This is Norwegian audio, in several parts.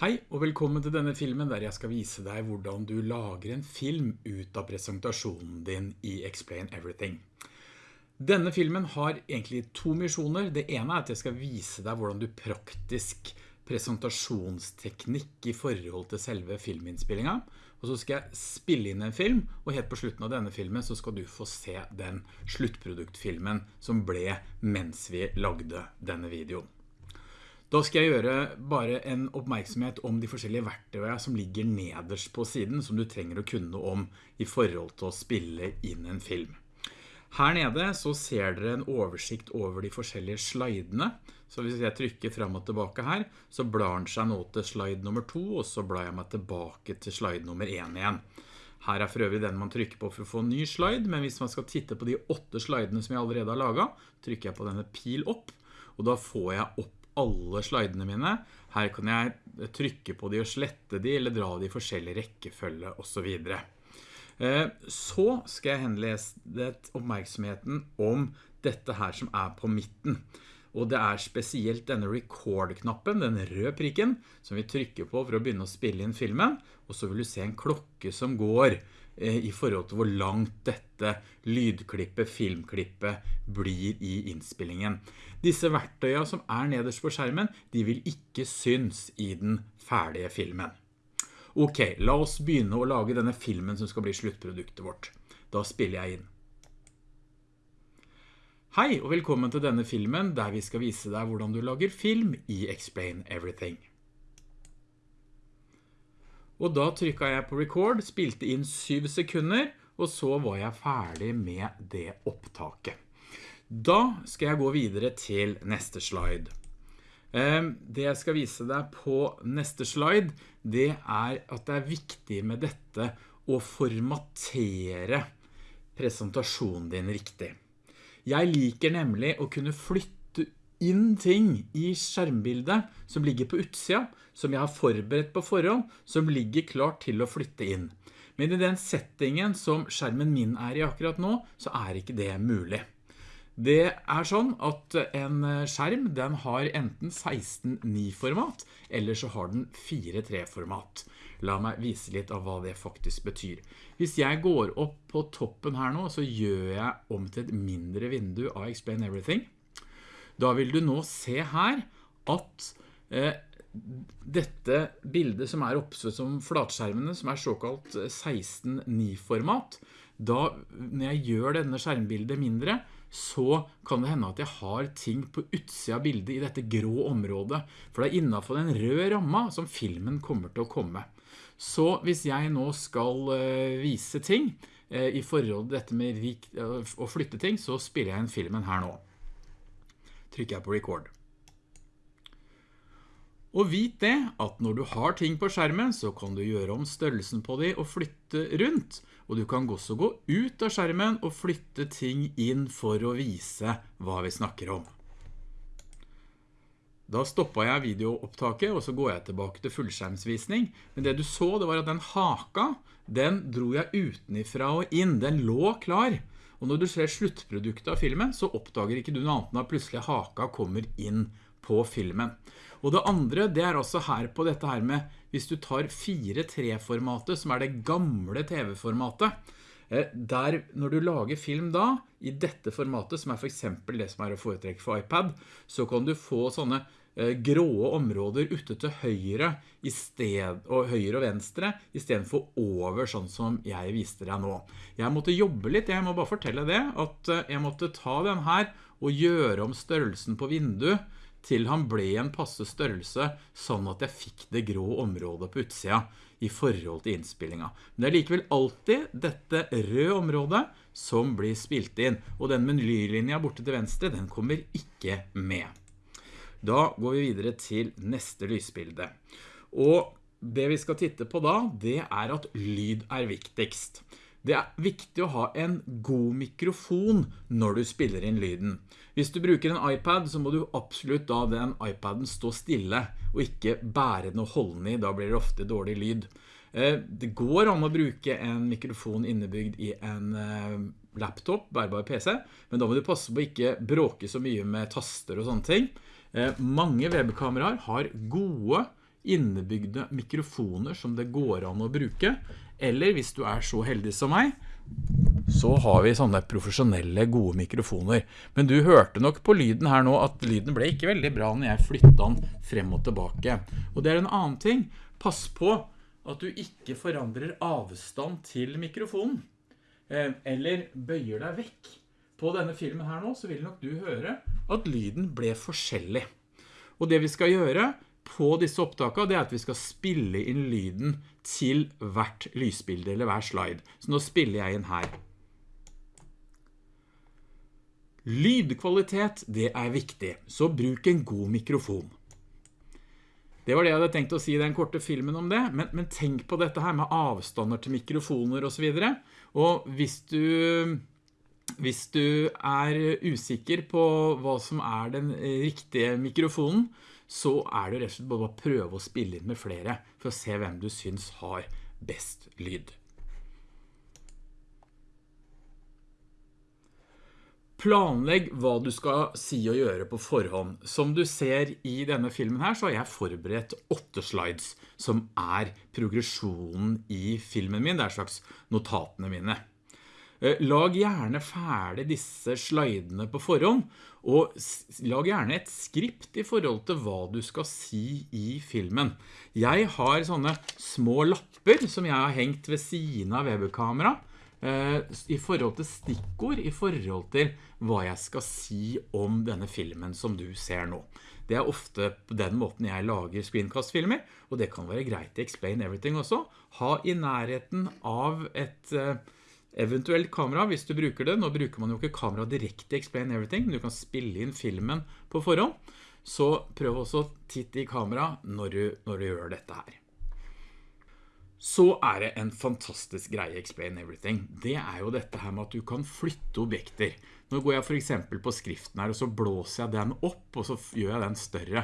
Hei og velkommen til denne filmen der jeg skal vise deg hvordan du lager en film ut av presentasjonen din i Explain Everything. Denne filmen har egentlig to misjoner. Det ene er at jeg skal vise deg hvordan du praktisk presentasjonsteknikk i forhold til selve filminnspillingen. Og så skal jeg spille inn en film, og helt på slutten av denne filmen så skal du få se den sluttproduktfilmen som ble mens vi lagde denne videoen. Da skal jeg gjøre bare en oppmerksomhet om de forskjellige verktøyene som ligger nederst på siden, som du trenger å kunne om i forhold til å spille inn en film. Her nede så ser dere en oversikt over de forskjellige slidene, så hvis jeg trykker frem og tilbake her, så blar den seg nå til slide nummer 2, og så blar jeg meg tilbake til slide nummer 1 igjen. Her er for øvrig den man trykker på for å få en ny slide, men hvis man skal titte på de åtte slidene som jeg allerede har laget, trykker jeg på denne pil opp, og da får jeg opp alle slidene mine. Her kan jeg trykke på de og slette de, eller dra de i forskjellig rekkefølge og så videre. Eh, så skal jeg henlese oppmerksomheten om dette her som er på midten. Og det er spesielt denne record-knappen, den røde prikken, som vi trykker på for å begynne å spille inn filmen. Og så vil du se en klokke som går i forhold til hvor langt dette lydklippet, filmklippet blir i innspillingen. Disse verktøyene som er nederst på skjermen, de vil ikke syns i den ferdige filmen. Ok, la oss begynne å lage denne filmen som skal bli sluttproduktet vårt. Da spiller jeg inn. Hei og velkommen til denne filmen der vi skal vise deg hvordan du lager film i Explain Everything. Og da trykket jeg på record, spilte inn 7 sekunder, og så var jeg ferdig med det opptaket. Da skal jeg gå videre til neste slide. Ehm, det jeg skal vise deg på neste slide, det er at det er viktig med dette å formatere presentasjonen din riktig. Jeg liker nemlig å kunne flytte inn ting i skjermbildet som ligger på utsida, som jeg har forberedt på forhånd, som ligger klart til å flytte inn. Men i den settingen som skjermen min er i akkurat nå, så er ikke det mulig. Det er sånn at en skjerm den har enten 16.9-format, eller så har den 4.3-format. La meg vise litt av hva det faktisk betyr. Hvis jeg går opp på toppen her nå, så gjør jeg om til et mindre vindu av Explain Everything. Da vil du nå se her at eh, dette bildet som er oppsett som flatskjermene, som er såkalt 16.9-format, da når jeg gjør denne skjermbildet mindre, så kan det hende at jeg har ting på utsida bildet i dette grå området, for det er innenfor den røde ramma som filmen kommer til å komme. Så hvis jeg nå skal eh, vise ting eh, i forhold til dette med eh, å flytte ting, så spiller jeg en filmen her nå. Trykker jeg på record. Og vit det at når du har ting på skjermen, så kan du gjøre om størrelsen på de og flytte rundt. Og du kan også gå ut av skjermen og flytte ting inn for å vise hva vi snakker om. Da stoppet jeg videoopptaket, og så går jeg tilbake til fullskjermsvisning. Men det du så, det var at den haka, den dro jeg utenifra og inn. Den lå klar. Og når du ser sluttproduktet av filmen, så oppdager ikke du noe annet enn at plutselig haka kommer inn på filmen. Og det andre, det er også her på dette her med, hvis du tar 4-3-formatet, som er det gamle TV-formatet, eh, der når du lager film da, i dette formatet, som er for eksempel det som er å foretrekke for iPad, så kan du få sånne gråe områder ute til høyre, sted, og høyre og venstre, i stedet for over, sånn som jeg viste deg nå. Jeg måtte jobbe litt, jeg må bare fortelle det, at eh, jeg måtte ta den her og gjøre om størrelsen på vinduet, til han ble en passe størrelse, sånn at jeg fikk det grå området på utsida i forhold til innspillinga. Men det er likevel alltid dette røde området som blir spilt inn, og den menylinja borte til venstre, den kommer ikke med. Da går vi videre til neste lysbilde. Og det vi skal titte på da, det er at lyd er viktigst. Det er viktig å ha en god mikrofon når du spiller inn lyden. Hvis du bruker en iPad, så må du absolutt da den iPaden stå stille, og ikke bære den og holde den i, da blir det ofte dårlig lyd. Eh, det går an å bruke en mikrofon innebygd i en eh, laptop, bærbar PC, men da må du passe på ikke bråke så mye med taster og sånne ting. Eh, mange webkameraer har gode innebygde mikrofoner som det går an å bruke, eller hvis du er så heldig som meg, så har vi sånne profesjonelle gode mikrofoner. Men du hørte nok på lyden her nå at lyden ble ikke veldig bra når jeg flyttet den frem og tilbake. Og det er en annen ting. Pass på at du ikke forandrer avstand til mikrofonen. Eh, eller bøyer deg vekk. På denne filmen her nå så vil nok du høre at lyden ble forskjellig. Og det vi skal gjøre på disse opptakene, det er at vi skal spille inn lyden til hvert lysbilde eller hver slide. Så nå spiller jeg inn her. Lydkvalitet, det er viktig, så bruk en god mikrofon. Det var det jeg hadde tenkt å si i den korte filmen om det, men, men tenk på dette her med avstander til mikrofoner og så videre. Og hvis du, hvis du er usikker på hva som er den riktige mikrofonen, så er det rett og slett bare å prøve å spille inn med flere for å se hvem du syns har best lyd. Planlegg hva du skal si og gjøre på forhånd. Som du ser i denne filmen her, så har jeg forberedt åtte slides, som er progresjonen i filmen min. Det er slags notatene mine. Eh, lag gjerne ferdig disse slidene på forhånd, og lag gjerne et skript i forhold til hva du skal si i filmen. Jeg har sånne små lapper som jeg har hengt ved siden av webkamera, eh, i forhold til stikkord, i forhold til hva jeg skal si om denne filmen som du ser nå. Det er ofte på den måten jeg lager screencast-filmer, og det kan være greit i Explain Everything også. Ha i nærheten av et eh, eventuelt kamera hvis du bruker det. Nå bruker man jo ikke kamera direkte i Explain Everything, men du kan spille inn filmen på forhånd. Så prøv også å titte i kamera når du, når du gjør dette her. Så er det en fantastisk greie Explain Everything. Det er jo dette her med at du kan flytte objekter. Nå går jeg for eksempel på skriften her, og så blåser jeg den opp, og så gjør jeg den større.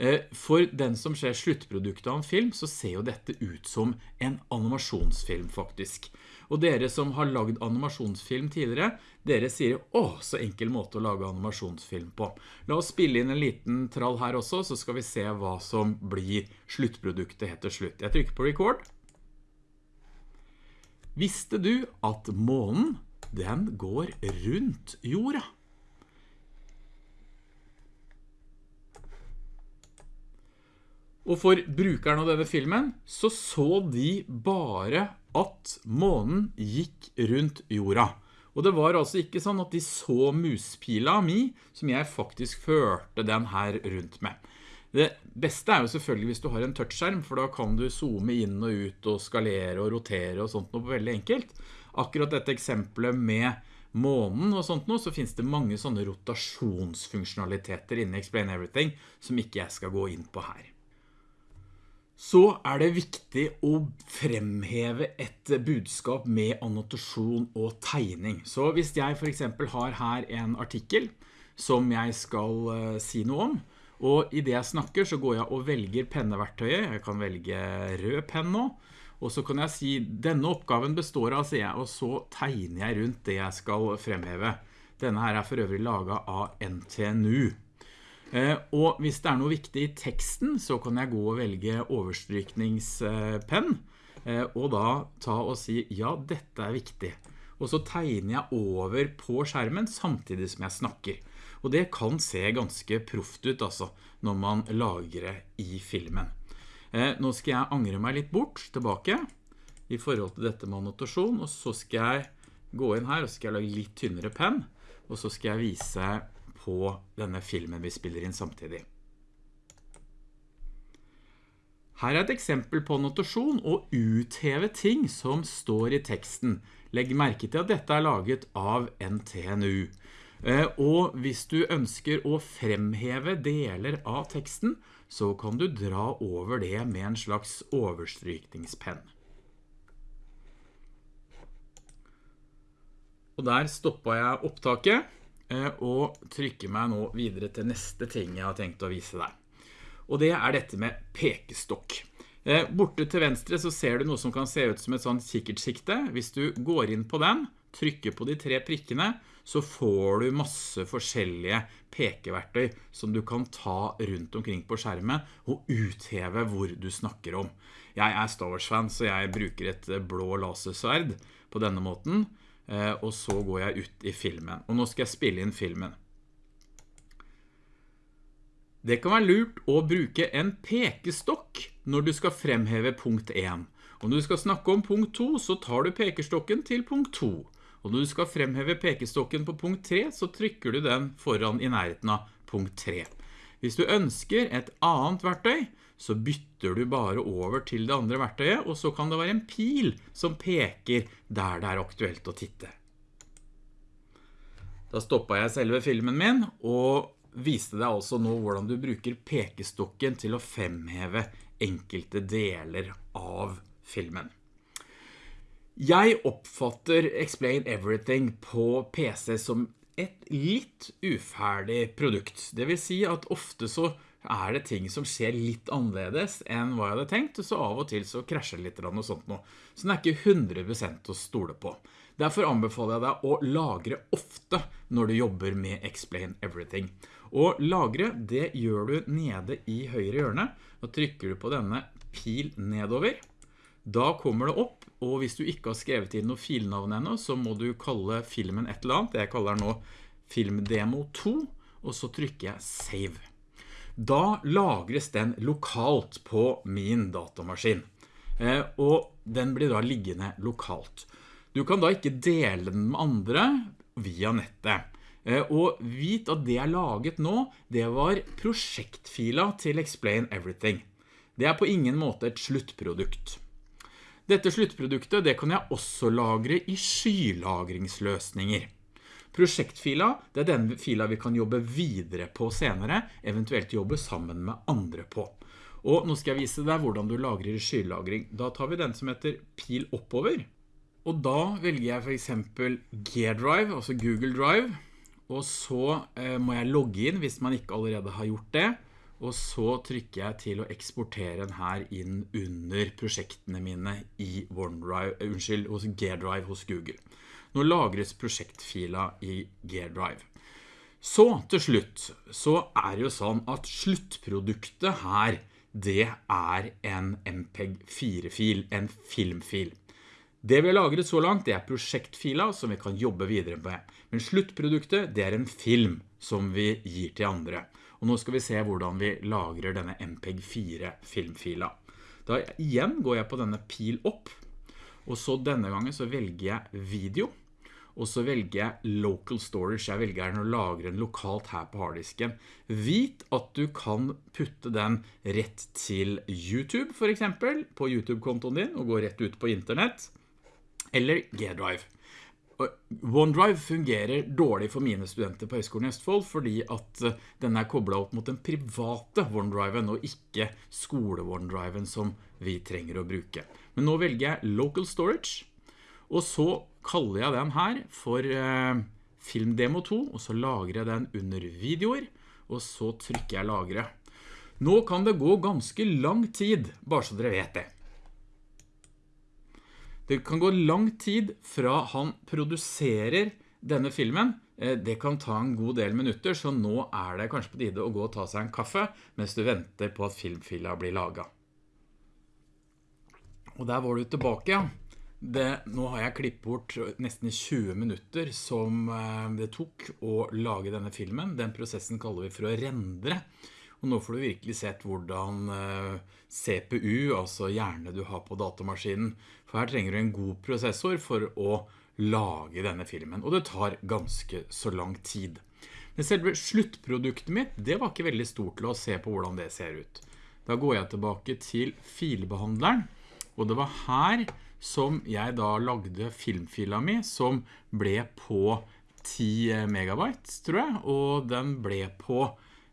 Eh, for den som ser sluttproduktet av en film, så ser jo dette ut som en animasjonsfilm faktisk. Og dere som har lagd animasjonsfilm tidligere, dere sier, åh, så enkel måte å lage animasjonsfilm på. La oss spille inn en liten trall her også, så skal vi se hva som blir sluttproduktet til slutt. Jeg trykker på record. Visste du at månen, den går rundt jorda? Og for brukeren av denne filmen så så de bare at månen gikk rundt jorda. Og det var altså ikke sånn at de så muspila mi, som jeg faktisk førte den her rundt med. Det beste er jo selvfølgelig hvis du har en touchskjerm, for da kan du zoome inn og ut og skalere og rotere og sånt noe veldig enkelt. Akkurat dette eksempelet med månen og sånt noe, så finnes det mange sånne rotasjonsfunksjonaliteter inne i Explain Everything som ikke jeg skal gå inn på her så er det viktig å fremheve et budskap med annotasjon og tegning. Så hvis jeg for eksempel har her en artikkel som jeg skal uh, si noe om, og i det jeg snakker så går jeg og velger penneverktøyet, jeg kan velge rød penn nå, og så kan jeg si denne oppgaven består av, sier jeg, og så tegner jeg rundt det jeg skal fremheve. Denne her er for øvrig laget av NTNU. Eh, og hvis det er noe viktig i teksten, så kan jeg gå og velge overstrykningspenn, eh, og da ta og si, ja, dette er viktig. Og så tegner jeg over på skjermen samtidig som jeg snakker. Og det kan se ganske proft ut altså, når man lager det i filmen. Eh, nå skal jeg angre meg litt bort, tilbake, i forhold til dette med annotasjon, og så skal jeg gå inn her, og skal lage litt tynnere penn, og så skal jeg vise på denne filmen vi spiller inn samtidig. Her er et eksempel på notasjon og utheve ting som står i teksten. Legg merke til at dette er laget av NTNU. Eh, og hvis du ønsker å fremheve deler av teksten, så kan du dra over det med en slags overstrykningspenn. Og der stoppet jeg opptaket. Eh, og trykker meg nå videre til neste ting jeg har tenkt å vise deg. Og det er dette med pekestokk. Eh, borte til venstre så ser du noe som kan se ut som et sånt kikkertsikte. Hvis du går inn på den, trykker på de tre prikkene, så får du masse forskjellige pekeverktøy som du kan ta rundt omkring på skjermen og utheve hvor du snakker om. Jeg er Star Wars-fan, så jeg bruker et blå lasersverd på denne måten, og så går jeg ut i filmen. Og nå skal jeg spille inn filmen. Det kan være lurt å bruke en pekestokk når du skal fremheve punkt 1. Og når du skal snakke om punkt 2, så tar du pekestokken til punkt 2. Og når du skal fremheve pekestokken på punkt 3, så trykker du den foran i nærheten av punkt 3. Hvis du ønsker et annet verktøy, så bytter du bare over til det andre verktøyet, og så kan det være en pil som peker der det er aktuelt å titte. Da stoppet jeg selve filmen min, og viste deg altså nå hvordan du bruker pekestokken til å fremheve enkelte deler av filmen. Jeg oppfatter Explain Everything på PC som et litt uferdig produkt. Det vil si at ofte så er det ting som skjer litt annerledes enn hva jeg hadde tenkt, så av og til så krasjer det litt eller og sånt noe. Så den er ikke 100% å stole på. Derfor anbefaler jeg deg å lagre ofte når du jobber med Explain Everything. Og lagre, det gjør du nede i høyre hjørne. Da trykker du på denne pil nedover. Da kommer det opp, og hvis du ikke har skrevet inn noe filnavn enda, så må du kalle filmen et eller annet. Jeg kaller den nå Filmdemo 2, og så trykker jeg Save. Da lagres den lokalt på min datamaskin, eh, og den blir da liggende lokalt. Du kan da ikke dele den med andre via nettet. Eh, og vit at det jeg laget nå, det var prosjektfila til Explain Everything. Det er på ingen måte et sluttprodukt. Dette sluttproduktet det kan jeg også lagre i skylagringsløsninger. Prosjektfila, det er den fila vi kan jobbe videre på senere, eventuelt jobbe sammen med andre på. Og nå skal jeg vise deg hvordan du lagrer skylagring. Da tar vi den som heter pil oppover. Og da velger jeg for eksempel G-Drive, altså Google Drive. Og så eh, må jeg logge inn hvis man ikke allerede har gjort det. Og så trykker jeg til å eksportere den her inn under prosjektene mine i OneDrive, eh, unnskyld, hos G-Drive hos Google. Nå lagres prosjektfila i G-Drive. Så til slutt, så er det jo sånn at sluttproduktet her, det er en MPEG-4-fil, en filmfil. Det vi har lagret så langt, det er prosjektfila som vi kan jobbe videre med. Men sluttproduktet, det er en film som vi gir til andre. Og nå skal vi se hvordan vi lagrer denne MPEG-4-filmfila. Da igjen går jeg på denne pil opp, og så denne gangen så velger jeg video, og så velger jeg local storage. Jeg velger den å lagre den lokalt her på harddisken. Vit at du kan putte den rett til YouTube for eksempel, på YouTube-kontoen din, og gå rett ut på internett, eller G-Drive. OneDrive fungerer dårlig for mine studenter på Høyskolen i Østfold fordi at eh, den er koblet opp mot den private OneDriven og ikke skole-OneDriven som vi trenger å bruke. Men nå velger jeg Local Storage, og så kaller jeg den her for eh, Filmdemo 2, og så lagrer jeg den under videoer, og så trykker jeg lagre. Nå kan det gå ganske lang tid, bare så dere vet det. Det kan gå lang tid fra han produserer denne filmen. Eh, det kan ta en god del minutter, så nå er det kanskje på tide å gå og ta seg en kaffe, mens du venter på at filmfila blir laget. Og der var du tilbake, ja. Det, nå har jeg klippet bort nesten 20 minutter som eh, det tok å lage denne filmen. Den prosessen kaller vi for å rendre. Og nå får du virkelig sett hvordan eh, CPU, altså hjerne du har på datamaskinen, for her trenger du en god prosessor for å lage denne filmen. Og det tar ganske så lang tid. Men selve sluttproduktet mitt, det var ikke veldig stort til å se på hvordan det ser ut. Da går jeg tilbake til filbehandleren, og det var her som jeg da lagde filmfila mi, som ble på 10 megabyte, tror jeg, og den ble på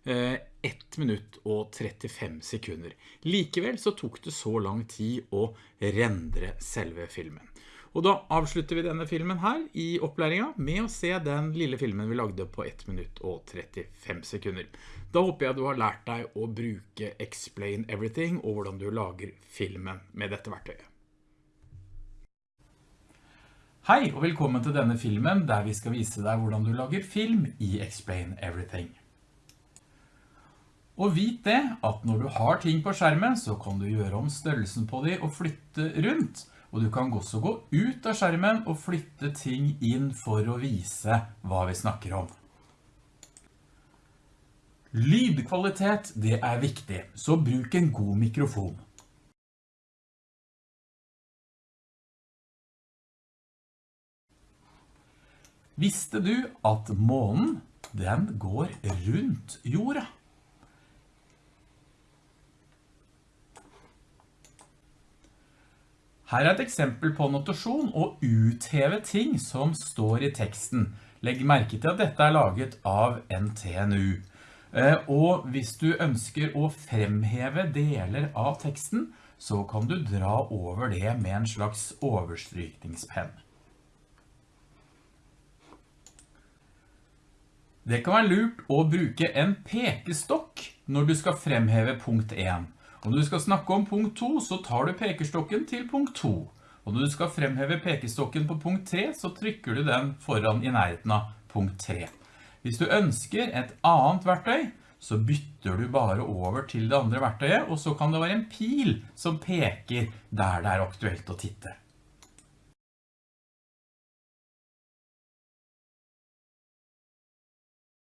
eh, 1 minutt og 35 sekunder. Likevel så tok det så lang tid å rendre selve filmen. Og da avslutter vi denne filmen her i opplæringen med å se den lille filmen vi lagde på 1 minutt og 35 sekunder. Da håper jeg du har lært deg å bruke Explain Everything og hvordan du lager filmen med dette verktøyet. Hei og velkommen til denne filmen der vi skal vise deg hvordan du lager film i Explain Everything. Og vit det at når du har ting på skjermen så kan du gjøre om størrelsen på de og flytte rundt. Og du kan også gå ut av skjermen og flytte ting inn for å vise hva vi snakker om. Lydkvalitet, det er viktig, så bruk en god mikrofon. Visste du at månen, den går rundt jorda? Her er et eksempel på notasjon og utheve ting som står i teksten. Legg merke til at dette er laget av NTNU. Eh, og hvis du ønsker å fremheve deler av teksten, så kan du dra over det med en slags overstrykningspenn. Det kan være lurt å bruke en pekestokk når du skal fremheve punkt 1. Og når du skal snakke om punkt 2, så tar du pekestokken til punkt 2. Og når du skal fremheve pekestokken på punkt 3, så trykker du den foran i nærheten av punkt 3. Hvis du ønsker et annet verktøy, så bytter du bare over til det andre verktøyet, og så kan det være en pil som peker der det er aktuelt å titte.